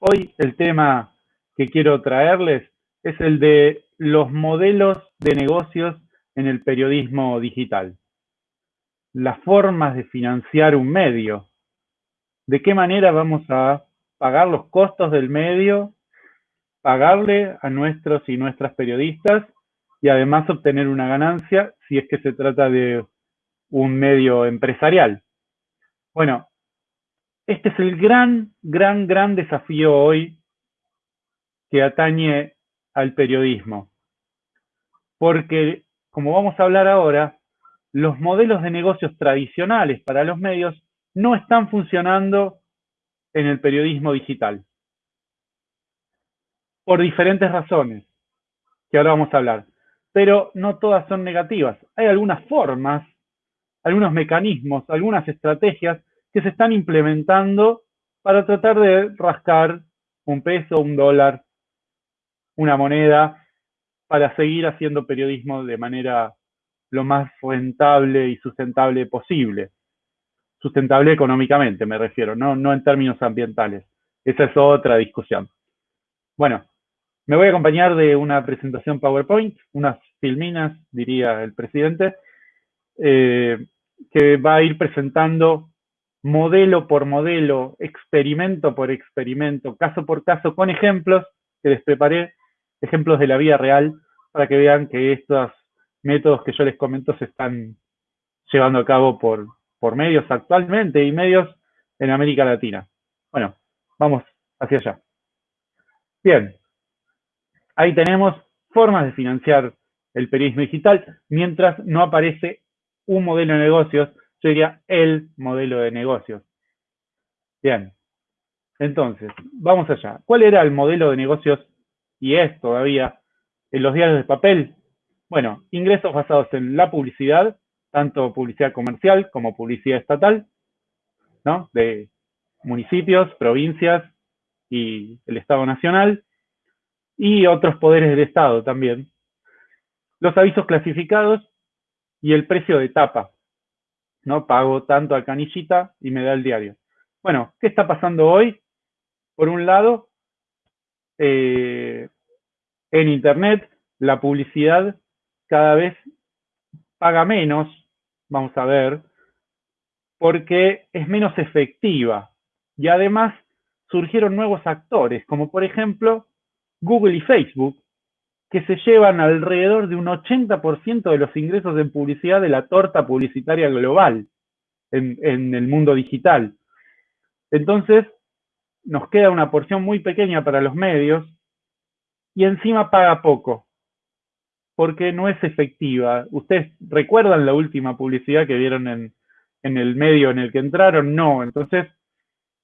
Hoy el tema que quiero traerles es el de los modelos de negocios en el periodismo digital. Las formas de financiar un medio. ¿De qué manera vamos a pagar los costos del medio, pagarle a nuestros y nuestras periodistas y además obtener una ganancia si es que se trata de un medio empresarial? Bueno, este es el gran, gran, gran desafío hoy que atañe al periodismo. Porque, como vamos a hablar ahora, los modelos de negocios tradicionales para los medios no están funcionando en el periodismo digital. Por diferentes razones, que ahora vamos a hablar. Pero no todas son negativas. Hay algunas formas, algunos mecanismos, algunas estrategias que se están implementando para tratar de rascar un peso, un dólar, una moneda, para seguir haciendo periodismo de manera lo más rentable y sustentable posible. Sustentable económicamente, me refiero, no, no en términos ambientales. Esa es otra discusión. Bueno, me voy a acompañar de una presentación PowerPoint, unas filminas, diría el presidente, eh, que va a ir presentando modelo por modelo, experimento por experimento, caso por caso, con ejemplos que les preparé, ejemplos de la vida real, para que vean que estos métodos que yo les comento se están llevando a cabo por, por medios actualmente y medios en América Latina. Bueno, vamos hacia allá. Bien, ahí tenemos formas de financiar el periodismo digital mientras no aparece un modelo de negocios sería el modelo de negocios. Bien, entonces, vamos allá. ¿Cuál era el modelo de negocios y es todavía en los diarios de papel? Bueno, ingresos basados en la publicidad, tanto publicidad comercial como publicidad estatal, ¿no? De municipios, provincias y el Estado Nacional, y otros poderes del Estado también. Los avisos clasificados y el precio de tapa, ¿no? Pago tanto a canillita y me da el diario. Bueno, ¿qué está pasando hoy? Por un lado, eh, en Internet la publicidad cada vez paga menos, vamos a ver, porque es menos efectiva. Y además surgieron nuevos actores, como por ejemplo Google y Facebook, que se llevan alrededor de un 80% de los ingresos en publicidad de la torta publicitaria global en, el mundo digital. Entonces, nos queda una porción muy pequeña para los medios y encima paga poco, porque no es efectiva. ¿Ustedes recuerdan la última publicidad que vieron en, en el medio en el que entraron? No, entonces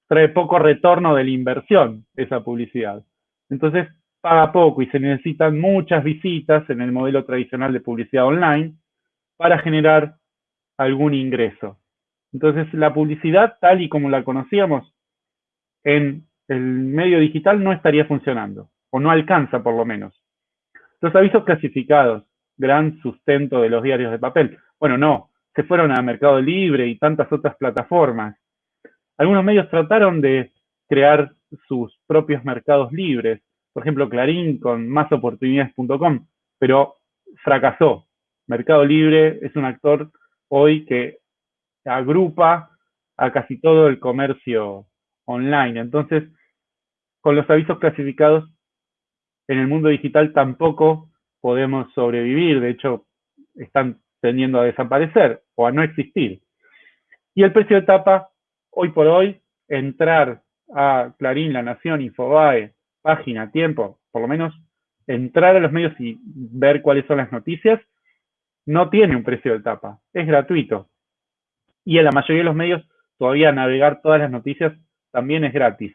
trae poco retorno de la inversión esa publicidad. Entonces, paga poco y se necesitan muchas visitas en el modelo tradicional de publicidad online para generar algún ingreso. Entonces, la publicidad tal y como la conocíamos en el medio digital no estaría funcionando, o no alcanza por lo menos. Los avisos clasificados, gran sustento de los diarios de papel. Bueno, no, se fueron a Mercado Libre y tantas otras plataformas. Algunos medios trataron de crear sus propios mercados libres, por ejemplo, Clarín con másoportunidades.com, pero fracasó. Mercado Libre es un actor hoy que agrupa a casi todo el comercio online. Entonces, con los avisos clasificados en el mundo digital tampoco podemos sobrevivir. De hecho, están tendiendo a desaparecer o a no existir. Y el precio de tapa, hoy por hoy, entrar a Clarín, La Nación, Infobae, página, tiempo, por lo menos entrar a los medios y ver cuáles son las noticias, no tiene un precio de tapa, es gratuito. Y en la mayoría de los medios todavía navegar todas las noticias también es gratis.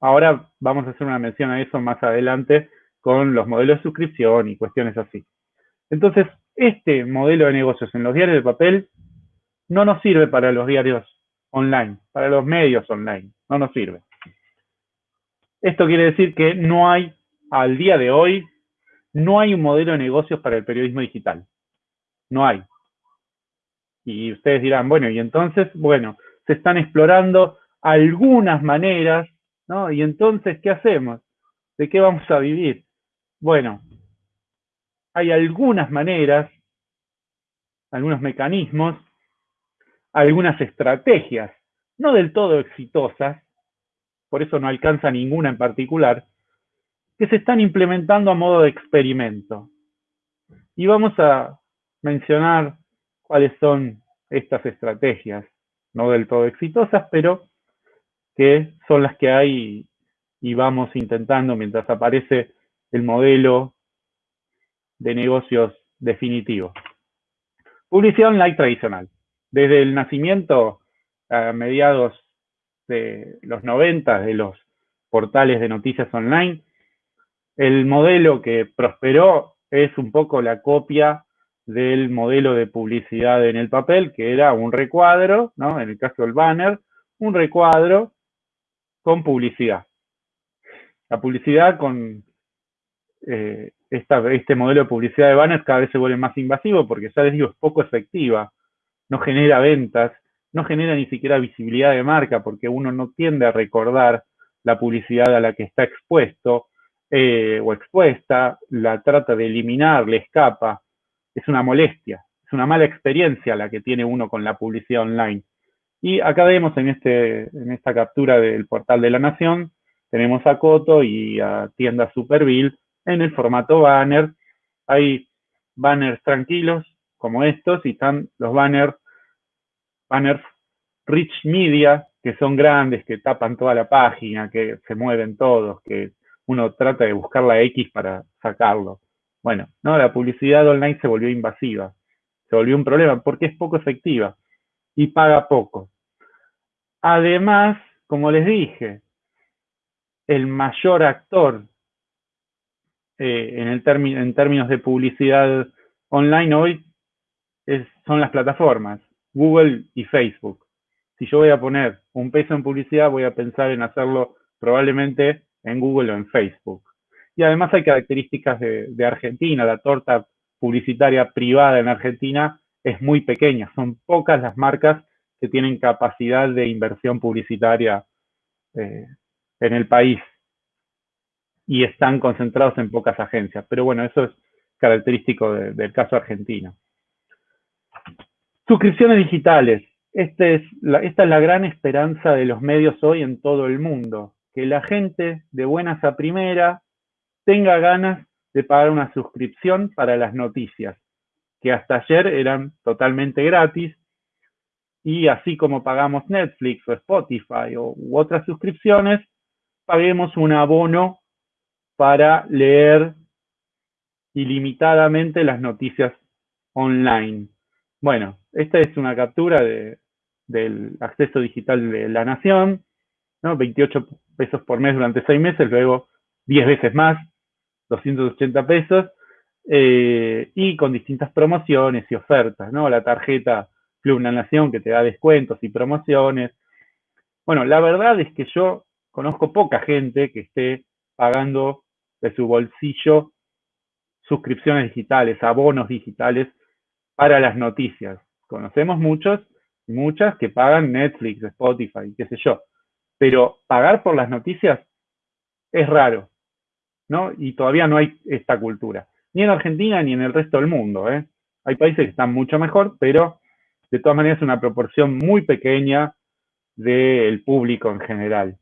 Ahora vamos a hacer una mención a eso más adelante con los modelos de suscripción y cuestiones así. Entonces, este modelo de negocios en los diarios de papel no nos sirve para los diarios online, para los medios online, no nos sirve. Esto quiere decir que no hay, al día de hoy, no hay un modelo de negocios para el periodismo digital. No hay. Y ustedes dirán, bueno, y entonces, bueno, se están explorando algunas maneras ¿no? Y entonces, ¿qué hacemos? ¿De qué vamos a vivir? Bueno, hay algunas maneras, algunos mecanismos, algunas estrategias, no del todo exitosas, por eso no alcanza ninguna en particular, que se están implementando a modo de experimento. Y vamos a mencionar cuáles son estas estrategias, no del todo exitosas, pero que son las que hay y vamos intentando mientras aparece el modelo de negocios definitivo. Publicidad online tradicional. Desde el nacimiento a mediados de los 90 de los portales de noticias online, el modelo que prosperó es un poco la copia del modelo de publicidad en el papel, que era un recuadro, ¿no? en el caso del banner, un recuadro con publicidad. La publicidad con eh, este modelo de publicidad de banners cada vez se vuelve más invasivo porque ya les digo, es poco efectiva, no genera ventas, no genera ni siquiera visibilidad de marca porque uno no tiende a recordar la publicidad a la que está expuesto eh, o expuesta, la trata de eliminar, le escapa, es una molestia, es una mala experiencia la que tiene uno con la publicidad online. Y acá vemos en, este, en esta captura del portal de la Nación, tenemos a Coto y a Tienda Superville en el formato banner. Hay banners tranquilos como estos y están los banners, banners rich media, que son grandes, que tapan toda la página, que se mueven todos, que uno trata de buscar la X para sacarlo. Bueno, no, la publicidad online se volvió invasiva, se volvió un problema porque es poco efectiva y paga poco. Además, como les dije, el mayor actor eh, en, el en términos de publicidad online hoy son las plataformas, Google y Facebook. Si yo voy a poner un peso en publicidad, voy a pensar en hacerlo probablemente en Google o en Facebook. Y además hay características de, Argentina, la torta publicitaria privada en Argentina es muy pequeña, son pocas las marcas que tienen capacidad de inversión publicitaria eh, en el país y están concentrados en pocas agencias. Pero bueno, eso es característico del caso argentino. Suscripciones digitales. Este es esta es la gran esperanza de los medios hoy en todo el mundo, que la gente de buenas a primera tenga ganas de pagar una suscripción para las noticias, que hasta ayer eran totalmente gratis, y así como pagamos Netflix o Spotify o, u otras suscripciones, paguemos un abono para leer ilimitadamente las noticias online. Bueno, esta es una captura del acceso digital de la Nación, ¿no? 28 pesos por mes durante 6 meses, luego 10 veces más, 280 pesos, eh, y con distintas promociones y ofertas, ¿no? La tarjeta Club La Nación que te da descuentos y promociones. Bueno, la verdad es que yo conozco poca gente que esté pagando de su bolsillo suscripciones digitales, abonos digitales para las noticias. Conocemos muchos, muchas que pagan Netflix, Spotify, qué sé yo. Pero pagar por las noticias es raro, ¿no? Y todavía no hay esta cultura. Ni en Argentina ni en el resto del mundo, ¿eh? Hay países que están mucho mejor, pero de todas maneras es una proporción muy pequeña del público en general.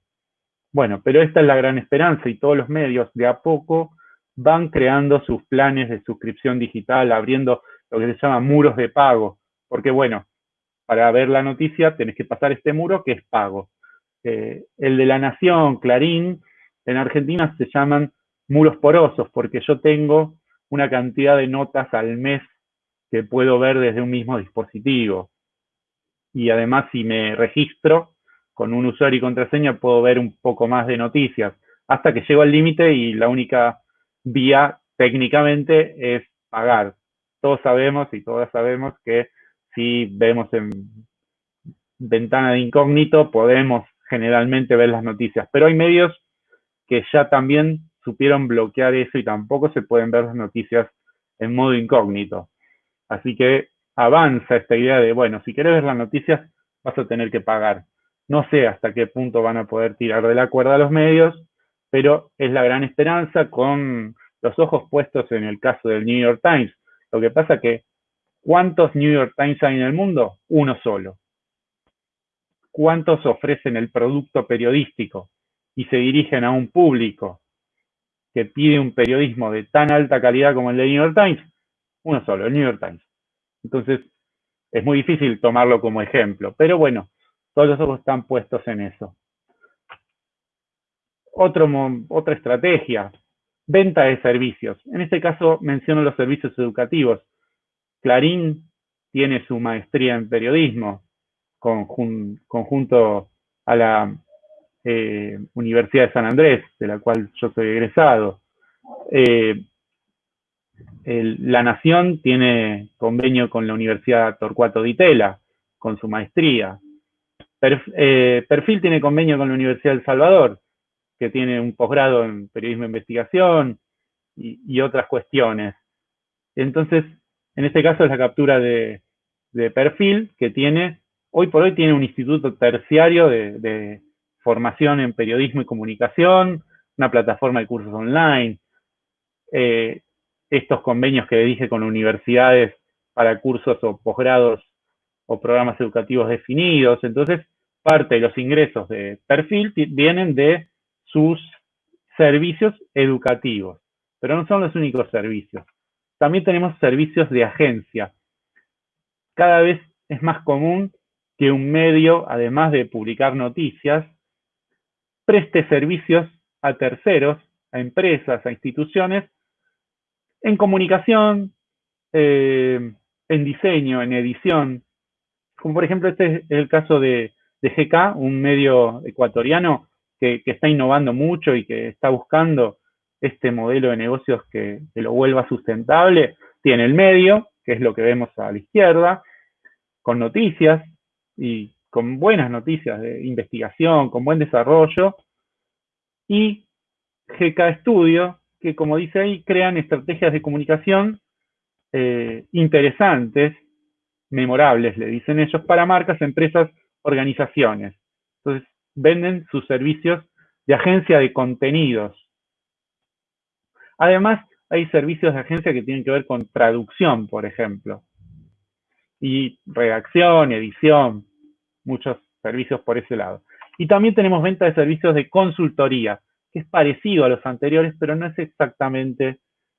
Bueno, pero esta es la gran esperanza y todos los medios de a poco van creando sus planes de suscripción digital, abriendo lo que se llama muros de pago, porque bueno, para ver la noticia tenés que pasar este muro que es pago. Eh, el de la Nación, Clarín, en Argentina se llaman muros porosos, porque yo tengo una cantidad de notas al mes que puedo ver desde un mismo dispositivo. Y además, si me registro, con un usuario y contraseña puedo ver un poco más de noticias, hasta que llego al límite y la única vía técnicamente es pagar. Todos sabemos y todas sabemos que si vemos en ventana de incógnito podemos generalmente ver las noticias, pero hay medios que ya también supieron bloquear eso y tampoco se pueden ver las noticias en modo incógnito. Así que avanza esta idea de, bueno, si quieres ver las noticias vas a tener que pagar No sé hasta qué punto van a poder tirar de la cuerda a los medios, pero es la gran esperanza con los ojos puestos en el caso del New York Times. Lo que pasa que, ¿cuántos New York Times hay en el mundo? Uno solo. ¿Cuántos ofrecen el producto periodístico y se dirigen a un público que pide un periodismo de tan alta calidad como el de New York Times? Uno solo, el New York Times. Entonces, es muy difícil tomarlo como ejemplo, pero bueno, todos los ojos están puestos en eso. Otra estrategia, venta de servicios. En este caso menciono los servicios educativos. Clarín tiene su maestría en periodismo, conjunto a la eh, Universidad de San Andrés, de la cual yo soy egresado. Eh, la Nación tiene convenio con la Universidad Torcuato Di Tella, con su maestría. Eh, Perfil tiene convenio con la Universidad del Salvador, que tiene un posgrado en periodismo de investigación y, otras cuestiones. Entonces, en este caso es la captura de, perfil que tiene, hoy por hoy tiene un instituto terciario de, formación en periodismo y comunicación, una plataforma de cursos online, eh, estos convenios que dije con universidades para cursos o posgrados o programas educativos definidos. Entonces, parte de los ingresos de perfil vienen de sus servicios educativos, pero no son los únicos servicios. También tenemos servicios de agencia. Cada vez es más común que un medio, además de publicar noticias, preste servicios a terceros, a empresas, a instituciones, en comunicación, eh, en diseño, en edición. Como por ejemplo este es el caso de de GK, un medio ecuatoriano que, está innovando mucho y que está buscando este modelo de negocios que, lo vuelva sustentable, tiene el medio, que es lo que vemos a la izquierda, con noticias y con buenas noticias de investigación, con buen desarrollo, y GK Studio, que como dice ahí, crean estrategias de comunicación eh, interesantes, memorables, le dicen ellos, para marcas, empresas organizaciones. Entonces, venden sus servicios de agencia de contenidos. Además, hay servicios de agencia que tienen que ver con traducción, por ejemplo, y redacción, edición, muchos servicios por ese lado. Y también tenemos venta de servicios de consultoría, que es parecido a los anteriores, pero no es exactamente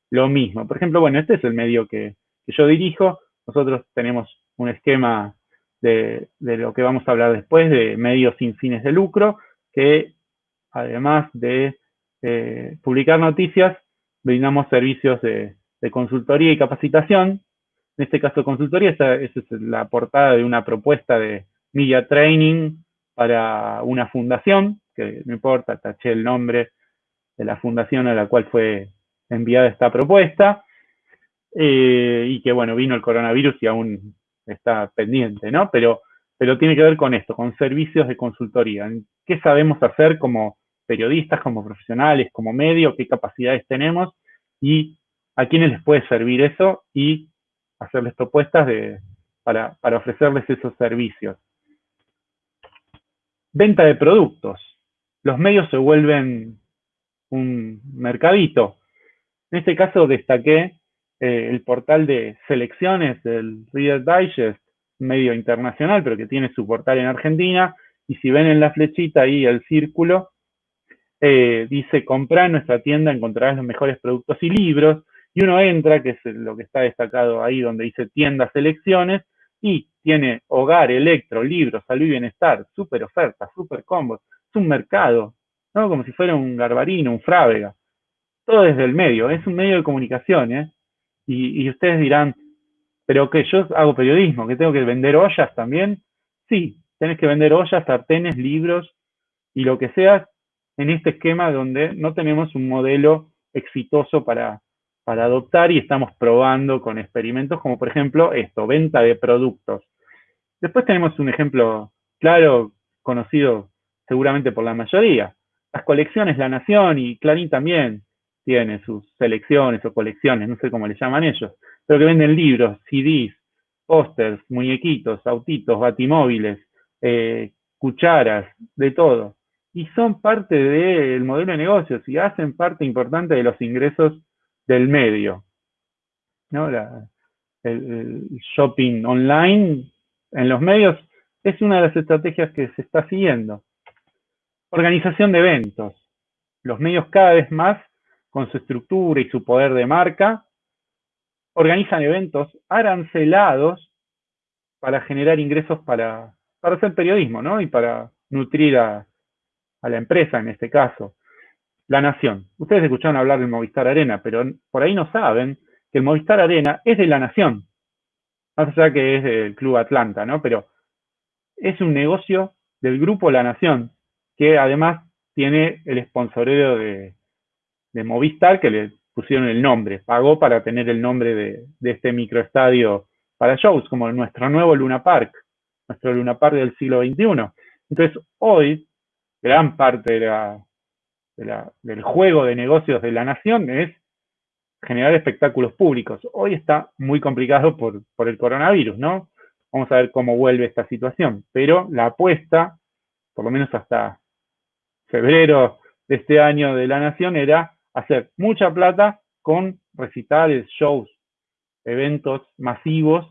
lo mismo. Por ejemplo, bueno, este es el medio que, que yo dirijo. Nosotros tenemos un esquema de, lo que vamos a hablar después, de medios sin fines de lucro, que además de eh, publicar noticias, brindamos servicios de, consultoría y capacitación. En este caso, consultoría, esa, es la portada de una propuesta de media training para una fundación, que no importa, taché el nombre de la fundación a la cual fue enviada esta propuesta, eh, y que bueno, vino el coronavirus y aún está pendiente, ¿no? Pero, pero tiene que ver con esto, con servicios de consultoría. ¿Qué sabemos hacer como periodistas, como profesionales, como medio? ¿Qué capacidades tenemos? Y a quiénes les puede servir eso y hacerles propuestas para, para ofrecerles esos servicios. Venta de productos. Los medios se vuelven un mercadito. En este caso destaqué eh, el portal de selecciones del Reader Digest, medio internacional, pero que tiene su portal en Argentina, y si ven en la flechita ahí el círculo, eh, dice comprar en nuestra tienda, encontrarás los mejores productos y libros, y uno entra, que es lo que está destacado ahí donde dice tienda selecciones, y tiene hogar, electro, libros, salud y bienestar, súper ofertas, súper combos, es un mercado, ¿no? Como si fuera un garbarino, un frávega. Todo desde el medio, es un medio de comunicación, ¿eh? Y, ustedes dirán, pero que yo hago periodismo, que tengo que vender ollas también. Sí, tenés que vender ollas, sartenes, libros y lo que sea en este esquema donde no tenemos un modelo exitoso para, para adoptar y estamos probando con experimentos como por ejemplo esto, venta de productos. Después tenemos un ejemplo claro, conocido seguramente por la mayoría. Las colecciones La Nación y Clarín también tiene sus selecciones o colecciones, no sé cómo le llaman ellos, pero que venden libros, CDs, pósters, muñequitos, autitos, batimóviles, eh, cucharas, de todo. Y son parte del modelo de negocios y hacen parte importante de los ingresos del medio. ¿no? el, shopping online en los medios es una de las estrategias que se está siguiendo. Organización de eventos. Los medios cada vez más, con su estructura y su poder de marca, organizan eventos arancelados para generar ingresos para, para hacer periodismo, ¿no? Y para nutrir a, a la empresa en este caso. La Nación. Ustedes escucharon hablar del Movistar Arena, pero por ahí no saben que el Movistar Arena es de la Nación. Más allá que es del Club Atlanta, ¿no? Pero es un negocio del Grupo La Nación, que además tiene el sponsoreo de, de Movistar, que le pusieron el nombre, pagó para tener el nombre de, de este microestadio para shows, como nuestro nuevo Luna Park, nuestro Luna Park del siglo XXI. Entonces, hoy, gran parte del juego de negocios de la nación es generar espectáculos públicos. Hoy está muy complicado por, por el coronavirus, ¿no? Vamos a ver cómo vuelve esta situación. Pero la apuesta, por lo menos hasta febrero de este año de la Nación, era hacer mucha plata con recitales, shows, eventos masivos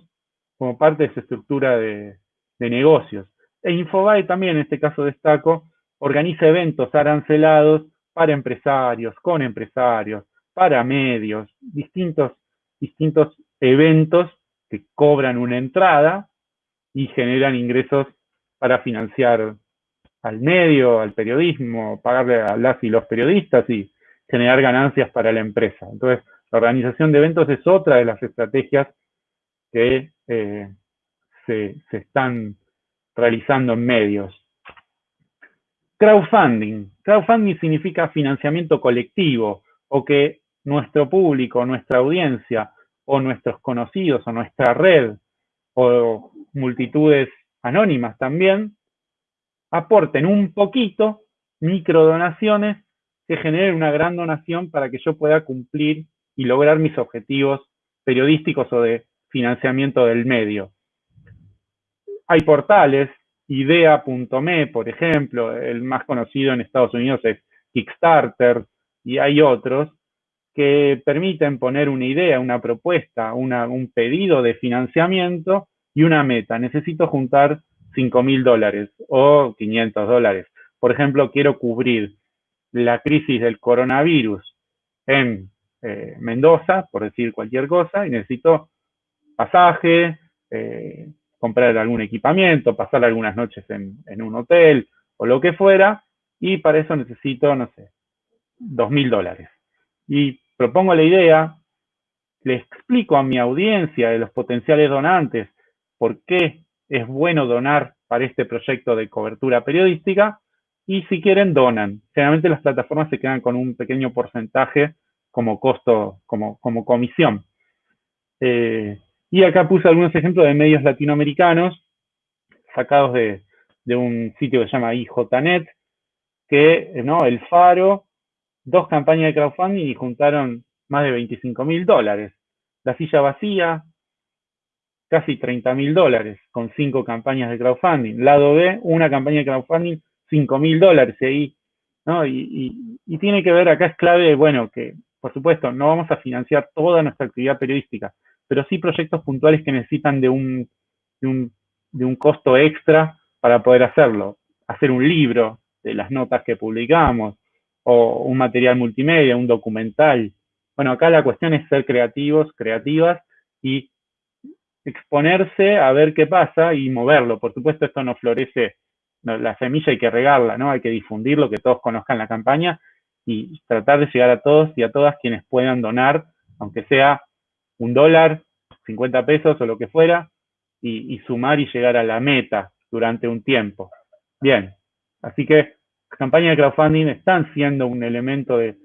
como parte de su estructura de, negocios. E Infobae también, en este caso destaco, organiza eventos arancelados para empresarios, con empresarios, para medios, distintos, distintos eventos que cobran una entrada y generan ingresos para financiar al medio, al periodismo, pagarle a las y los periodistas y generar ganancias para la empresa. Entonces, la organización de eventos es otra de las estrategias que eh, se, se están realizando en medios. Crowdfunding. Crowdfunding significa financiamiento colectivo o que nuestro público, nuestra audiencia, o nuestros conocidos, o nuestra red, o multitudes anónimas también, aporten un poquito, microdonaciones, que generen una gran donación para que yo pueda cumplir y lograr mis objetivos periodísticos o de financiamiento del medio. Hay portales, idea.me, por ejemplo, el más conocido en Estados Unidos es Kickstarter, y hay otros, que permiten poner una idea, una propuesta, un pedido de financiamiento y una meta. Necesito juntar 5 mil dólares o 500 dólares. Por ejemplo, quiero cubrir la crisis del coronavirus en eh, Mendoza, por decir cualquier cosa, y necesito pasaje, eh, comprar algún equipamiento, pasar algunas noches en, en, un hotel o lo que fuera, y para eso necesito, no sé, dos mil dólares. Y propongo la idea, le explico a mi audiencia de los potenciales donantes por qué es bueno donar para este proyecto de cobertura periodística y si quieren donan. Generalmente las plataformas se quedan con un pequeño porcentaje como costo, como, comisión. Eh, y acá puse algunos ejemplos de medios latinoamericanos sacados de, de un sitio que se llama IJNet, que ¿no? El Faro dos campañas de crowdfunding y juntaron más de 25 mil dólares. La silla vacía, casi 30 mil dólares con cinco campañas de crowdfunding. Lado B, una campaña de crowdfunding, 5 mil dólares ahí. ¿no? Y, y, tiene que ver, acá es clave, bueno, que por supuesto no vamos a financiar toda nuestra actividad periodística, pero sí proyectos puntuales que necesitan de un, de un, de un costo extra para poder hacerlo. Hacer un libro de las notas que publicamos, o un material multimedia, un documental. Bueno, acá la cuestión es ser creativos, creativas y exponerse a ver qué pasa y moverlo. Por supuesto, esto no florece, la semilla hay que regarla, ¿no? Hay que difundirlo, que todos conozcan la campaña y tratar de llegar a todos y a todas quienes puedan donar, aunque sea un dólar, 50 pesos o lo que fuera, y, y sumar y llegar a la meta durante un tiempo. Bien, así que campañas de crowdfunding están siendo un elemento de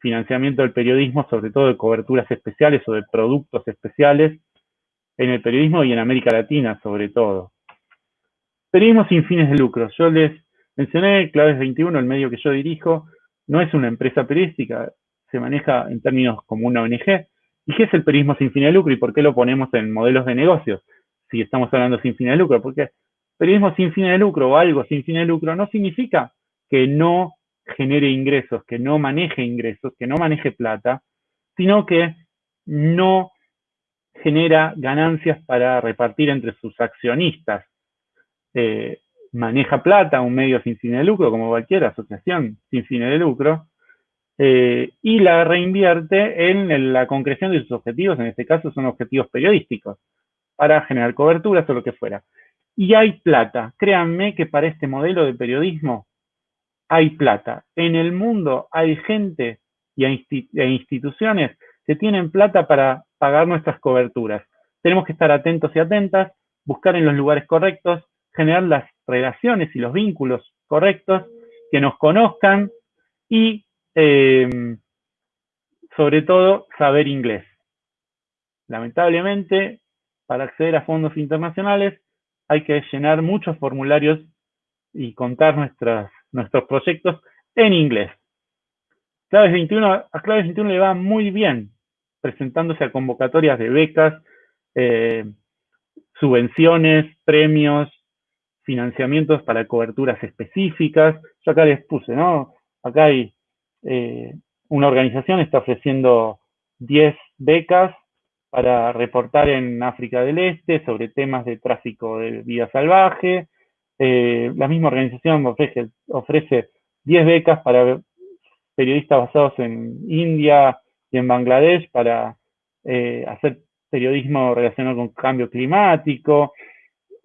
financiamiento del periodismo, sobre todo de coberturas especiales o de productos especiales en el periodismo y en América Latina sobre todo. Periodismo sin fines de lucro. Yo les mencioné, Claves 21, el medio que yo dirijo, no es una empresa periodística, se maneja en términos como una ONG. ¿Y qué es el periodismo sin fines de lucro y por qué lo ponemos en modelos de negocios? Si estamos hablando sin fines de lucro, porque periodismo sin fin de lucro o algo sin fin de lucro no significa que no genere ingresos, que no maneje ingresos, que no maneje plata, sino que no genera ganancias para repartir entre sus accionistas. Eh, maneja plata, un medio sin fin de lucro, como cualquier asociación sin fin de lucro, eh, y la reinvierte en la concreción de sus objetivos, en este caso son objetivos periodísticos, para generar coberturas o lo que fuera. Y hay plata, créanme que para este modelo de periodismo hay plata. En el mundo hay gente y e instituciones que tienen plata para pagar nuestras coberturas. Tenemos que estar atentos y atentas, buscar en los lugares correctos, generar las relaciones y los vínculos correctos, que nos conozcan y, em, sobre todo, saber inglés. Lamentablemente, para acceder a fondos internacionales hay que llenar muchos formularios y contar nuestras, nuestros proyectos en inglés. Claves 21, a Claves 21 le va muy bien presentándose a convocatorias de becas, eh, subvenciones, premios, financiamientos para coberturas específicas. Yo acá les puse, ¿no? Acá hay eh, una organización está ofreciendo 10 becas para reportar en África del Este sobre temas de tráfico de vida salvaje. Eh, la misma organización ofrece, ofrece 10 becas para periodistas basados en India y en Bangladesh para eh, hacer periodismo relacionado con cambio climático.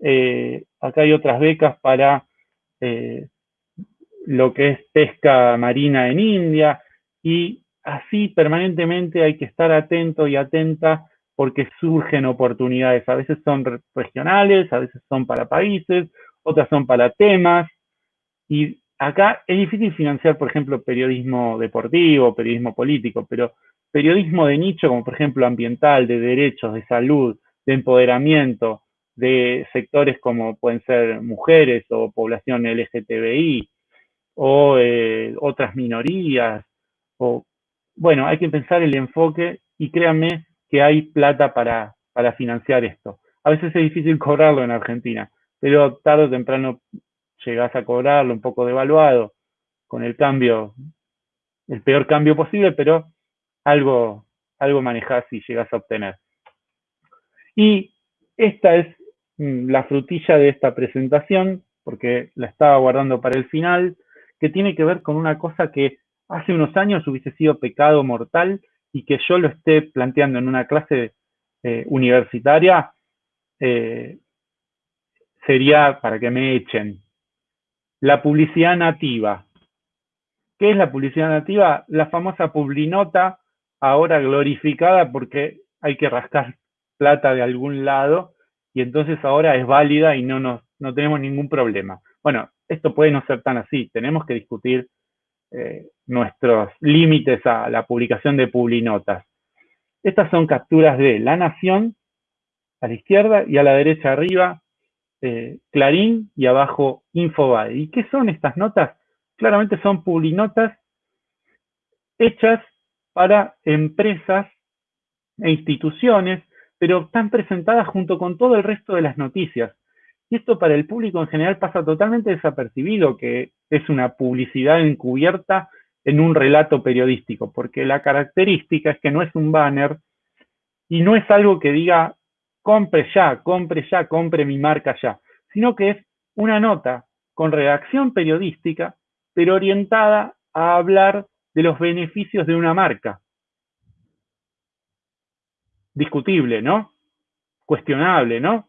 Eh, acá hay otras becas para eh, lo que es pesca marina en India y así permanentemente hay que estar atento y atenta porque surgen oportunidades. A veces son regionales, a veces son para países, otras son para temas. Y acá es difícil financiar, por ejemplo, periodismo deportivo, periodismo político, pero periodismo de nicho, como por ejemplo ambiental, de derechos, de salud, de empoderamiento, de sectores como pueden ser mujeres o población LGTBI o eh, otras minorías. O, bueno, hay que pensar el enfoque y créanme que hay plata para, para financiar esto. A veces es difícil cobrarlo en Argentina, pero tarde o temprano llegas a cobrarlo un poco devaluado con el cambio, el peor cambio posible, pero algo, algo manejás y llegas a obtener. Y esta es la frutilla de esta presentación, porque la estaba guardando para el final, que tiene que ver con una cosa que hace unos años hubiese sido pecado mortal y que yo lo esté planteando en una clase eh, universitaria, eh, sería para que me echen. La publicidad nativa. ¿Qué es la publicidad nativa? La famosa publinota, ahora glorificada porque hay que rascar plata de algún lado y entonces ahora es válida y no, nos, no tenemos ningún problema. Bueno, esto puede no ser tan así, tenemos que discutir eh, nuestros límites a la publicación de publinotas. Estas son capturas de La Nación, a la izquierda, y a la derecha arriba, eh, Clarín, y abajo Infobae. ¿Y qué son estas notas? Claramente son publinotas hechas para empresas e instituciones pero están presentadas junto con todo el resto de las noticias. Y esto para el público en general pasa totalmente desapercibido, que es una publicidad encubierta en un relato periodístico, porque la característica es que no es un banner y no es algo que diga compre ya, compre ya, compre mi marca ya, sino que es una nota con redacción periodística, pero orientada a hablar de los beneficios de una marca discutible, ¿no? Cuestionable, ¿no?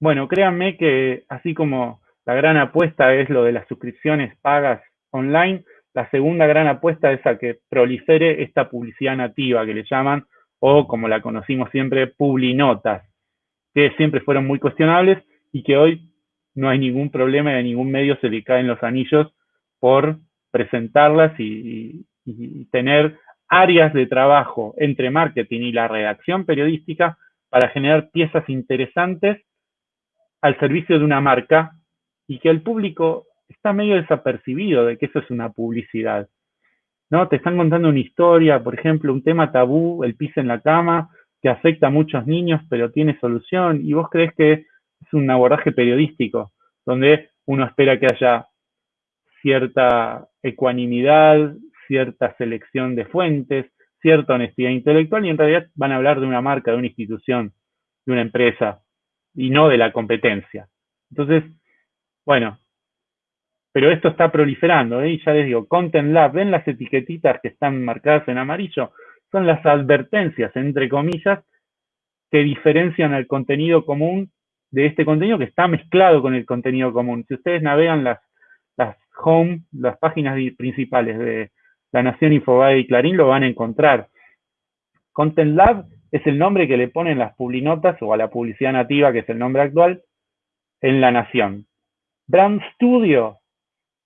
Bueno, créanme que así como la gran apuesta es lo de las suscripciones pagas online, la segunda gran apuesta es a que prolifere esta publicidad nativa que le llaman, o como la conocimos siempre, publinotas, que siempre fueron muy cuestionables y que hoy no hay ningún problema y a ningún medio se le caen los anillos por presentarlas y, y tener áreas de trabajo entre marketing y la redacción periodística para generar piezas interesantes al servicio de una marca y que el público está medio desapercibido de que eso es una publicidad. ¿No? Te están contando una historia, por ejemplo, un tema tabú, el piso en la cama, que afecta a muchos niños, pero tiene solución, y vos crees que es un abordaje periodístico, donde uno espera que haya cierta ecuanimidad, cierta selección de fuentes, cierta honestidad intelectual, y en realidad van a hablar de una marca, de una institución, de una empresa, y no de la competencia. Entonces, bueno, pero esto está proliferando, ¿eh? y ya les digo, Content Lab, ¿ven las etiquetitas que están marcadas en amarillo? Son las advertencias, entre comillas, que diferencian al contenido común de este contenido que está mezclado con el contenido común. Si ustedes navegan las, las home, las páginas principales de La Nación, Infobae y Clarín, lo van a encontrar. Content Lab es el nombre que le ponen las publinotas o a la publicidad nativa, que es el nombre actual, en La Nación. Brand Studio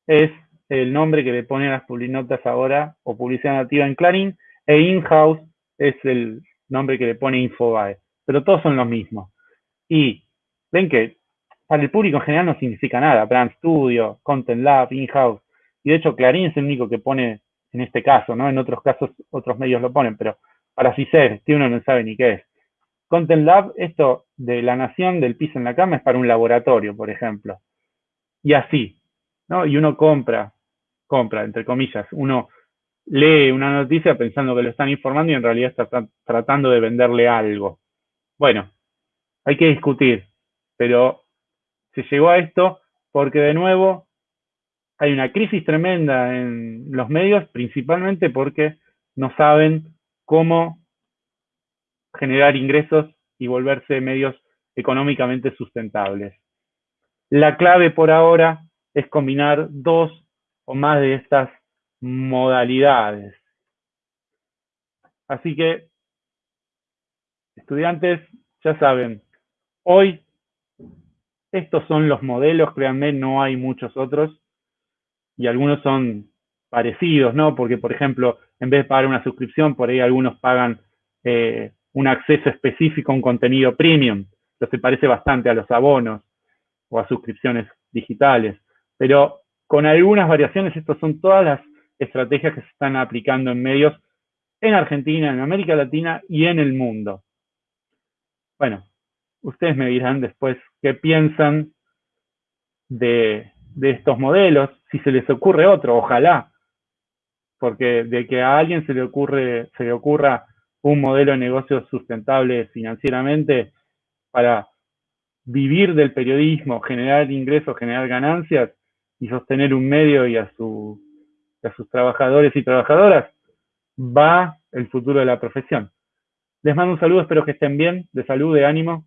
es el nombre que le ponen las publinotas ahora o publicidad nativa en Clarín, e In-House es el nombre que le pone Infobae, pero todos son los mismos. Y ven que para el público en general no significa nada, Brand Studio, Content Lab, In-House, y de hecho Clarín es el único que pone en este caso, ¿no? En otros casos otros medios lo ponen, pero para CICER, que uno no sabe ni qué es. Content Lab, esto de la nación del piso en la cama es para un laboratorio, por ejemplo. Y así, ¿no? Y uno compra, compra, entre comillas, uno lee una noticia pensando que lo están informando y en realidad está tratando de venderle algo. Bueno, hay que discutir, pero se llegó a esto porque de nuevo hay una crisis tremenda en los medios, principalmente porque no saben cómo generar ingresos y volverse medios económicamente sustentables. La clave por ahora es combinar dos o más de estas modalidades. Así que, estudiantes, ya saben, hoy estos son los modelos, créanme, no hay muchos otros, y algunos son parecidos, ¿no? Porque, por ejemplo, en vez de pagar una suscripción, por ahí algunos pagan eh, un acceso específico a un contenido premium, se parece bastante a los abonos o a suscripciones digitales. Pero con algunas variaciones, estas son todas las estrategias que se están aplicando en medios en Argentina, en América Latina y en el mundo. Bueno, ustedes me dirán después qué piensan de, de estos modelos, si se les ocurre otro, ojalá, porque de que a alguien se le ocurre, se le ocurra un modelo de negocio sustentable financieramente para vivir del periodismo, generar ingresos, generar ganancias, y sostener un medio y a, su, a sus trabajadores y trabajadoras, va el futuro de la profesión. Les mando un saludo, espero que estén bien, de salud, de ánimo,